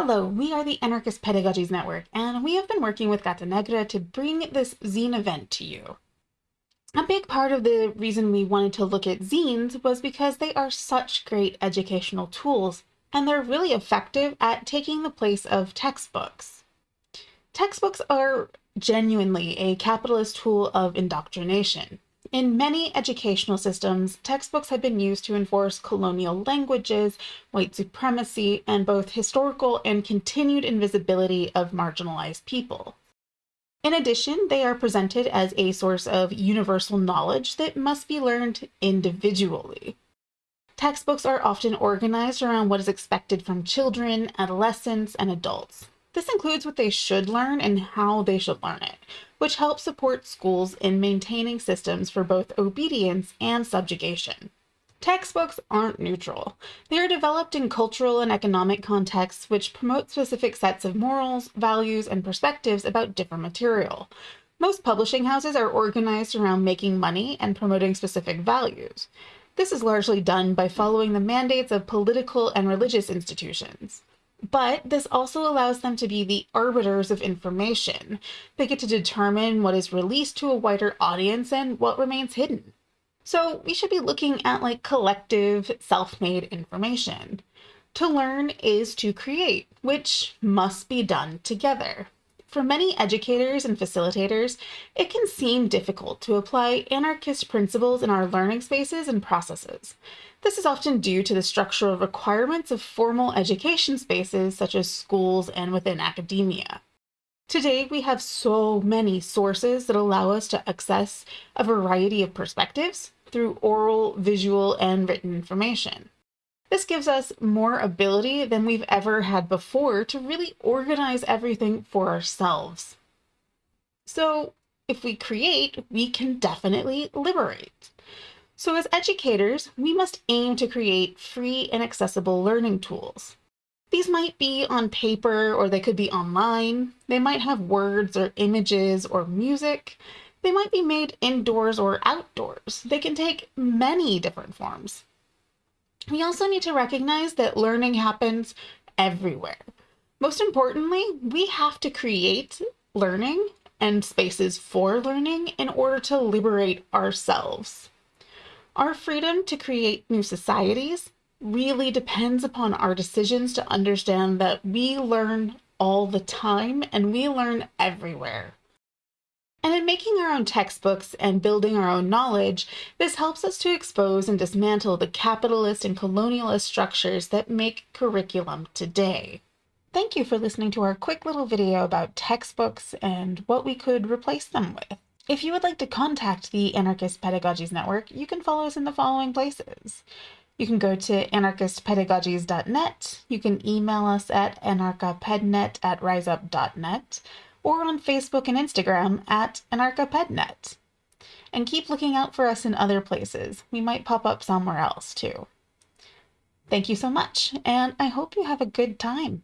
Hello, we are the Anarchist Pedagogies Network, and we have been working with Gata Negra to bring this zine event to you. A big part of the reason we wanted to look at zines was because they are such great educational tools, and they're really effective at taking the place of textbooks. Textbooks are genuinely a capitalist tool of indoctrination. In many educational systems, textbooks have been used to enforce colonial languages, white supremacy, and both historical and continued invisibility of marginalized people. In addition, they are presented as a source of universal knowledge that must be learned individually. Textbooks are often organized around what is expected from children, adolescents, and adults. This includes what they should learn and how they should learn it, which helps support schools in maintaining systems for both obedience and subjugation. Textbooks aren't neutral. They are developed in cultural and economic contexts which promote specific sets of morals, values, and perspectives about different material. Most publishing houses are organized around making money and promoting specific values. This is largely done by following the mandates of political and religious institutions. But this also allows them to be the arbiters of information. They get to determine what is released to a wider audience and what remains hidden. So we should be looking at like collective self-made information. To learn is to create, which must be done together. For many educators and facilitators, it can seem difficult to apply anarchist principles in our learning spaces and processes. This is often due to the structural requirements of formal education spaces such as schools and within academia. Today, we have so many sources that allow us to access a variety of perspectives through oral, visual, and written information. This gives us more ability than we've ever had before to really organize everything for ourselves. So if we create, we can definitely liberate. So as educators, we must aim to create free and accessible learning tools. These might be on paper or they could be online. They might have words or images or music. They might be made indoors or outdoors. They can take many different forms. We also need to recognize that learning happens everywhere. Most importantly, we have to create learning and spaces for learning in order to liberate ourselves. Our freedom to create new societies really depends upon our decisions to understand that we learn all the time and we learn everywhere. And in making our own textbooks and building our own knowledge, this helps us to expose and dismantle the capitalist and colonialist structures that make curriculum today. Thank you for listening to our quick little video about textbooks and what we could replace them with. If you would like to contact the Anarchist Pedagogies Network, you can follow us in the following places. You can go to anarchistpedagogies.net, you can email us at anarchapednet at riseup.net, or on Facebook and Instagram at anarchapednet. And keep looking out for us in other places. We might pop up somewhere else too. Thank you so much, and I hope you have a good time.